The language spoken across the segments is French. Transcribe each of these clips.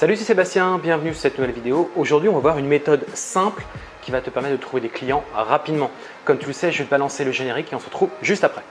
Salut, c'est Sébastien, bienvenue sur cette nouvelle vidéo. Aujourd'hui, on va voir une méthode simple qui va te permettre de trouver des clients rapidement. Comme tu le sais, je vais te balancer le générique et on se retrouve juste après.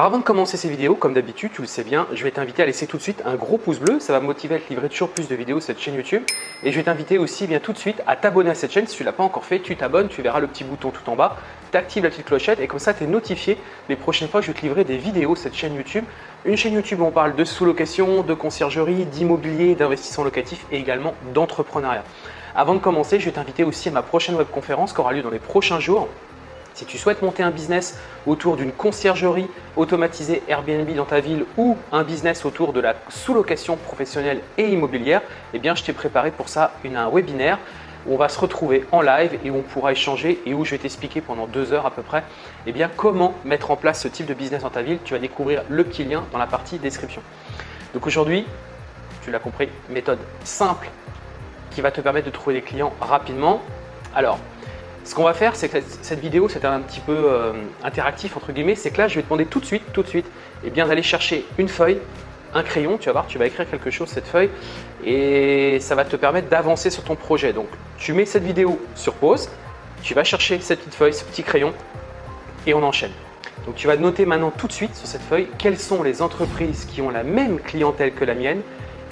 Alors avant de commencer ces vidéos, comme d'habitude, tu le sais bien, je vais t'inviter à laisser tout de suite un gros pouce bleu. Ça va me motiver à te livrer toujours plus de vidéos sur cette chaîne YouTube. Et je vais t'inviter aussi bien tout de suite à t'abonner à cette chaîne. Si tu ne l'as pas encore fait, tu t'abonnes, tu verras le petit bouton tout en bas. Tu actives la petite clochette et comme ça, tu es notifié les prochaines fois que je vais te livrer des vidéos sur cette chaîne YouTube. Une chaîne YouTube où on parle de sous-location, de conciergerie, d'immobilier, d'investissement locatif et également d'entrepreneuriat. Avant de commencer, je vais t'inviter aussi à ma prochaine webconférence qui aura lieu dans les prochains jours si tu souhaites monter un business autour d'une conciergerie automatisée Airbnb dans ta ville ou un business autour de la sous-location professionnelle et immobilière, eh bien, je t'ai préparé pour ça une, un webinaire où on va se retrouver en live et où on pourra échanger et où je vais t'expliquer pendant deux heures à peu près eh comment mettre en place ce type de business dans ta ville. Tu vas découvrir le petit lien dans la partie description. Donc aujourd'hui, tu l'as compris, méthode simple qui va te permettre de trouver des clients rapidement. Alors, ce qu'on va faire, c'est que cette vidéo, c'est un petit peu euh, interactif entre guillemets. C'est que là, je vais te demander tout de suite, tout de suite, eh bien d'aller chercher une feuille, un crayon. Tu vas voir, tu vas écrire quelque chose cette feuille et ça va te permettre d'avancer sur ton projet. Donc, tu mets cette vidéo sur pause, tu vas chercher cette petite feuille, ce petit crayon et on enchaîne. Donc, tu vas noter maintenant tout de suite sur cette feuille quelles sont les entreprises qui ont la même clientèle que la mienne,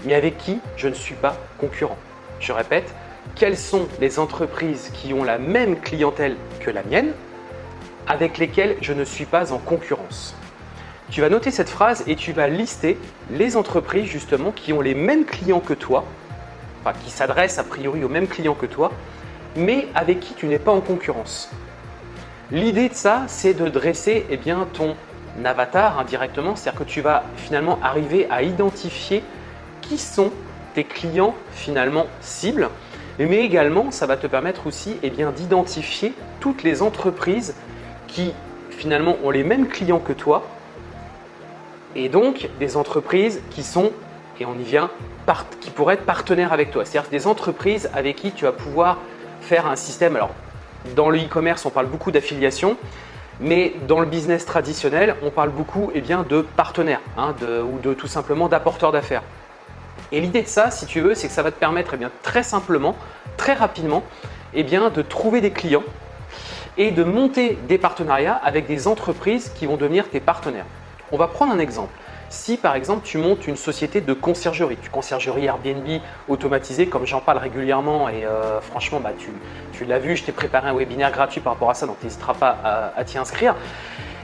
mais avec qui je ne suis pas concurrent. Je répète, quelles sont les entreprises qui ont la même clientèle que la mienne, avec lesquelles je ne suis pas en concurrence. Tu vas noter cette phrase et tu vas lister les entreprises justement qui ont les mêmes clients que toi, enfin qui s'adressent a priori aux mêmes clients que toi, mais avec qui tu n'es pas en concurrence. L'idée de ça, c'est de dresser eh bien, ton avatar indirectement, c'est-à-dire que tu vas finalement arriver à identifier qui sont tes clients finalement cibles mais également ça va te permettre aussi eh d'identifier toutes les entreprises qui finalement ont les mêmes clients que toi et donc des entreprises qui sont, et on y vient, qui pourraient être partenaires avec toi. C'est-à-dire des entreprises avec qui tu vas pouvoir faire un système. Alors, dans le e-commerce, on parle beaucoup d'affiliation, mais dans le business traditionnel, on parle beaucoup eh bien, de partenaires hein, ou de tout simplement d'apporteurs d'affaires. Et l'idée de ça, si tu veux, c'est que ça va te permettre eh bien, très simplement, très rapidement, eh bien, de trouver des clients et de monter des partenariats avec des entreprises qui vont devenir tes partenaires. On va prendre un exemple. Si par exemple tu montes une société de conciergerie, tu conciergerie Airbnb automatisée comme j'en parle régulièrement et euh, franchement bah, tu, l'as vu, je t'ai préparé un webinaire gratuit par rapport à ça donc tu n'hésiteras pas à, à t'y inscrire.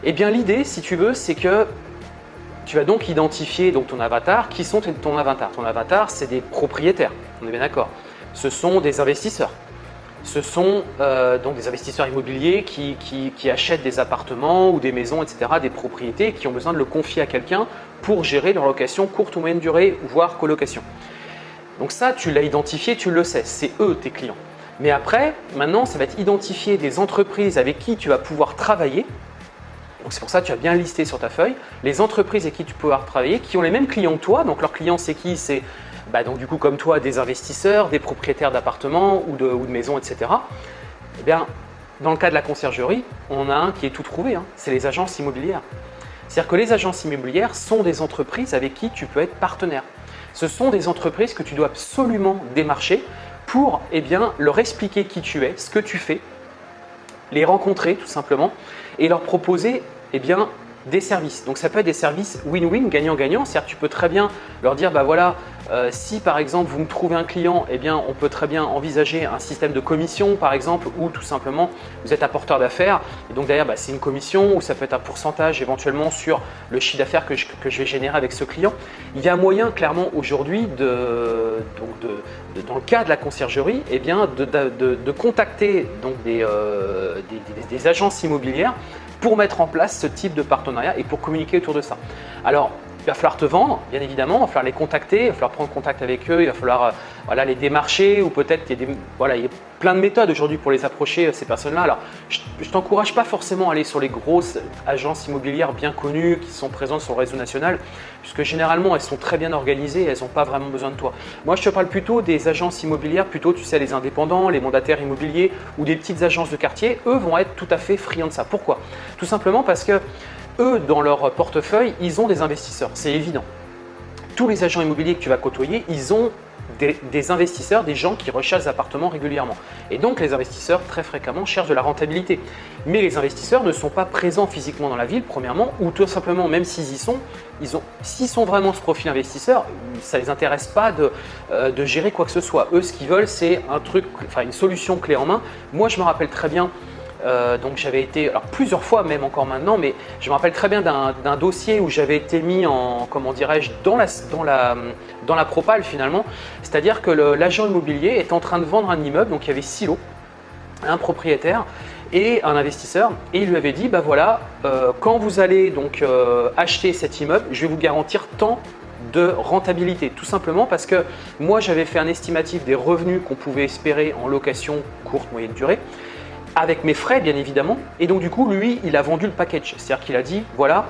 Eh bien l'idée si tu veux c'est que tu vas donc identifier donc, ton avatar. Qui sont ton avatar Ton avatar, c'est des propriétaires, on est bien d'accord. Ce sont des investisseurs. Ce sont euh, donc des investisseurs immobiliers qui, qui, achètent des appartements ou des maisons, etc., des propriétés qui ont besoin de le confier à quelqu'un pour gérer leur location courte ou moyenne durée, voire colocation. Donc ça, tu l'as identifié, tu le sais, c'est eux tes clients. Mais après, maintenant, ça va être identifier des entreprises avec qui tu vas pouvoir travailler c'est pour ça que tu as bien listé sur ta feuille les entreprises avec qui tu peux pouvoir travailler qui ont les mêmes clients que toi. Donc leurs clients c'est qui? C'est bah, donc du coup comme toi des investisseurs, des propriétaires d'appartements ou de, maisons, etc. Eh bien, dans le cas de la conciergerie, on a un qui est tout trouvé, hein. c'est les agences immobilières. C'est-à-dire que les agences immobilières sont des entreprises avec qui tu peux être partenaire. Ce sont des entreprises que tu dois absolument démarcher pour eh bien, leur expliquer qui tu es, ce que tu fais, les rencontrer tout simplement et leur proposer eh bien, des services. Donc ça peut être des services win-win, gagnant-gagnant. C'est-à-dire tu peux très bien leur dire, bah voilà, euh, si par exemple vous me trouvez un client, eh bien on peut très bien envisager un système de commission par exemple ou tout simplement vous êtes apporteur d'affaires et donc derrière bah, c'est une commission ou ça peut être un pourcentage éventuellement sur le chiffre d'affaires que je, vais générer avec ce client. Il y a moyen clairement aujourd'hui de, dans le cas de la conciergerie, eh bien de, contacter donc euh, des, des agences immobilières pour mettre en place ce type de partenariat et pour communiquer autour de ça. Alors, il va falloir te vendre, bien évidemment, il va falloir les contacter, il va falloir prendre contact avec eux, il va falloir euh, voilà, les démarcher ou peut-être qu'il y y a plein de méthodes aujourd'hui pour les approcher, euh, ces personnes-là. Alors, je ne t'encourage pas forcément à aller sur les grosses agences immobilières bien connues qui sont présentes sur le réseau national, puisque généralement, elles sont très bien organisées et elles n'ont pas vraiment besoin de toi. Moi, je te parle plutôt des agences immobilières, plutôt, tu sais, les indépendants, les mandataires immobiliers ou des petites agences de quartier, eux vont être tout à fait friands de ça. Pourquoi? Tout simplement parce que eux, dans leur portefeuille, ils ont des investisseurs, c'est évident. Tous les agents immobiliers que tu vas côtoyer, ils ont des, investisseurs, des gens qui recherchent des appartements régulièrement. Et donc, les investisseurs, très fréquemment, cherchent de la rentabilité. Mais les investisseurs ne sont pas présents physiquement dans la ville, premièrement, ou tout simplement, même s'ils y sont, s'ils sont vraiment ce profil investisseur, ça ne les intéresse pas de, euh, de, gérer quoi que ce soit. Eux, ce qu'ils veulent, c'est un truc, enfin une solution clé en main. Moi, je me rappelle très bien euh, donc j'avais été, alors plusieurs fois même encore maintenant, mais je me rappelle très bien d'un dossier où j'avais été mis en, comment dirais-je, dans la, dans, la, dans la propale finalement. C'est-à-dire que l'agent immobilier est en train de vendre un immeuble, donc il y avait six lots, un propriétaire et un investisseur et il lui avait dit bah voilà euh, quand vous allez donc euh, acheter cet immeuble je vais vous garantir tant de rentabilité tout simplement parce que moi j'avais fait un estimatif des revenus qu'on pouvait espérer en location courte moyenne durée avec mes frais bien évidemment. Et donc du coup, lui, il a vendu le package. C'est-à-dire qu'il a dit, voilà,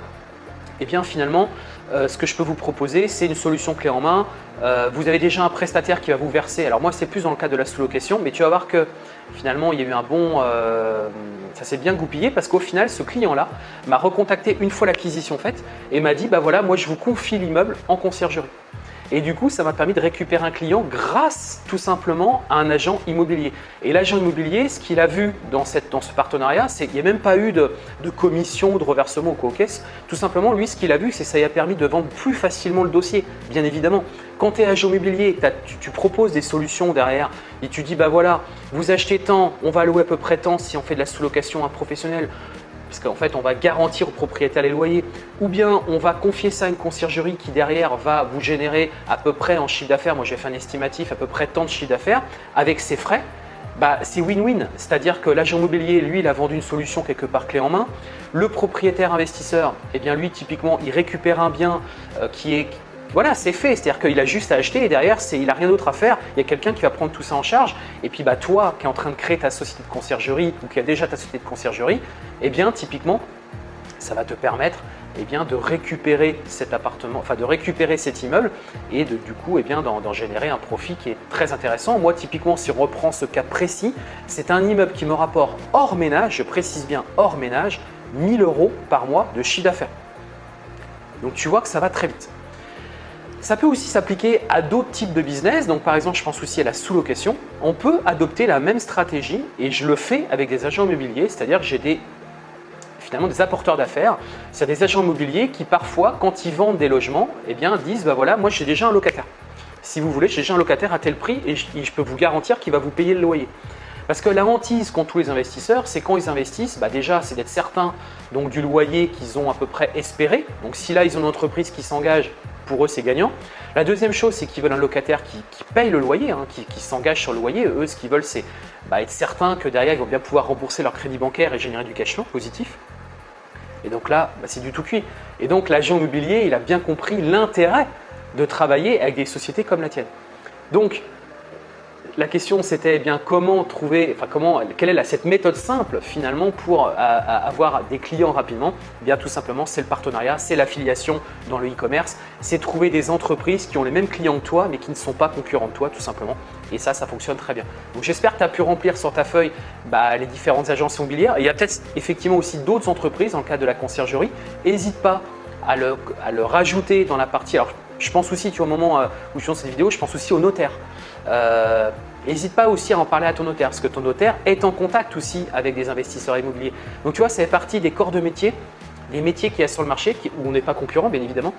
et eh bien finalement, euh, ce que je peux vous proposer, c'est une solution clé en main. Euh, vous avez déjà un prestataire qui va vous verser. Alors moi, c'est plus dans le cas de la sous-location, mais tu vas voir que finalement, il y a eu un bon… Euh, ça s'est bien goupillé parce qu'au final, ce client-là m'a recontacté une fois l'acquisition faite et m'a dit, bah voilà, moi je vous confie l'immeuble en conciergerie. Et du coup, ça m'a permis de récupérer un client grâce tout simplement à un agent immobilier. Et l'agent immobilier, ce qu'il a vu dans, ce partenariat, c'est qu'il n'y a même pas eu de, commission, de reversement ou quoi. Tout simplement, lui, ce qu'il a vu, c'est que ça lui a permis de vendre plus facilement le dossier, bien évidemment. Quand tu es agent immobilier, tu, tu, proposes des solutions derrière et tu dis, bah voilà, vous achetez tant, on va louer à peu près tant si on fait de la sous-location à un professionnel parce qu'en fait, on va garantir au propriétaire les loyers, ou bien on va confier ça à une conciergerie qui derrière va vous générer à peu près en chiffre d'affaires, moi j'ai fait un estimatif à peu près tant de chiffre d'affaires, avec ses frais, bah, c'est win-win. C'est-à-dire que l'agent immobilier, lui, il a vendu une solution quelque part clé en main. Le propriétaire investisseur, eh bien lui, typiquement, il récupère un bien euh, qui est voilà, c'est fait. C'est-à-dire qu'il a juste à acheter et derrière, il n'a rien d'autre à faire. Il y a quelqu'un qui va prendre tout ça en charge. Et puis, bah, toi qui es en train de créer ta société de conciergerie ou qui a déjà ta société de conciergerie, eh bien, typiquement, ça va te permettre eh bien, de récupérer cet appartement, enfin de récupérer cet immeuble et de, du coup eh bien, d'en générer un profit qui est très intéressant. Moi, typiquement, si on reprend ce cas précis, c'est un immeuble qui me rapporte hors ménage, je précise bien hors ménage, 1000 euros par mois de chiffre d'affaires. Donc, tu vois que ça va très vite. Ça peut aussi s'appliquer à d'autres types de business. Donc par exemple, je pense aussi à la sous-location. On peut adopter la même stratégie et je le fais avec des agents immobiliers, c'est-à-dire que j'ai des finalement des apporteurs d'affaires. C'est des agents immobiliers qui parfois, quand ils vendent des logements, eh bien, disent bah voilà, moi j'ai déjà un locataire. Si vous voulez, j'ai déjà un locataire à tel prix et je, peux vous garantir qu'il va vous payer le loyer. Parce que la hantise qu'ont tous les investisseurs, c'est quand ils investissent, bah déjà c'est d'être certain donc, du loyer qu'ils ont à peu près espéré. Donc si là ils ont une entreprise qui s'engage, pour eux, c'est gagnant. La deuxième chose, c'est qu'ils veulent un locataire qui, paye le loyer, hein, qui, s'engage sur le loyer. Eux, ce qu'ils veulent, c'est bah, être certain que derrière, ils vont bien pouvoir rembourser leur crédit bancaire et générer du cash flow positif. Et donc là, bah, c'est du tout cuit. Et donc, l'agent immobilier, il a bien compris l'intérêt de travailler avec des sociétés comme la tienne. Donc, la question c'était eh bien comment trouver, enfin comment, quelle est cette méthode simple finalement pour euh, avoir des clients rapidement? Eh Bien tout simplement c'est le partenariat, c'est l'affiliation dans le e-commerce, c'est trouver des entreprises qui ont les mêmes clients que toi mais qui ne sont pas concurrents de toi tout simplement. Et ça, ça fonctionne très bien. Donc j'espère que tu as pu remplir sur ta feuille bah, les différentes agences immobilières. il y a peut-être effectivement aussi d'autres entreprises dans le cadre de la conciergerie. N'hésite pas à le, rajouter dans la partie. Je pense aussi, tu vois, au moment euh, où je fais cette vidéo, je pense aussi au notaire. Euh, n'hésite pas aussi à en parler à ton notaire parce que ton notaire est en contact aussi avec des investisseurs immobiliers. Donc tu vois, ça fait partie des corps de métier, des métiers qu'il y a sur le marché où on n'est pas concurrent bien évidemment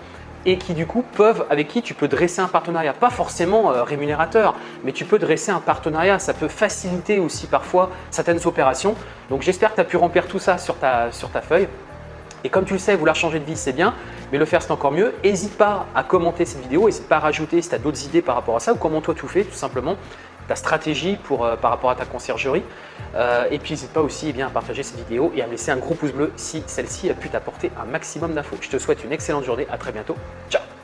et qui du coup peuvent, avec qui tu peux dresser un partenariat. Pas forcément euh, rémunérateur, mais tu peux dresser un partenariat. Ça peut faciliter aussi parfois certaines opérations. Donc j'espère que tu as pu remplir tout ça sur ta, sur ta feuille. Et comme tu le sais, vouloir changer de vie, c'est bien, mais le faire, c'est encore mieux. N'hésite pas à commenter cette vidéo, n'hésite pas à rajouter si tu as d'autres idées par rapport à ça ou comment toi tu fais tout simplement. ta stratégie pour, par rapport à ta conciergerie. et puis n'hésite pas aussi eh bien, à partager cette vidéo et à me laisser un gros pouce bleu si celle-ci a pu t'apporter un maximum d'infos. Je te souhaite une excellente journée, à très bientôt, ciao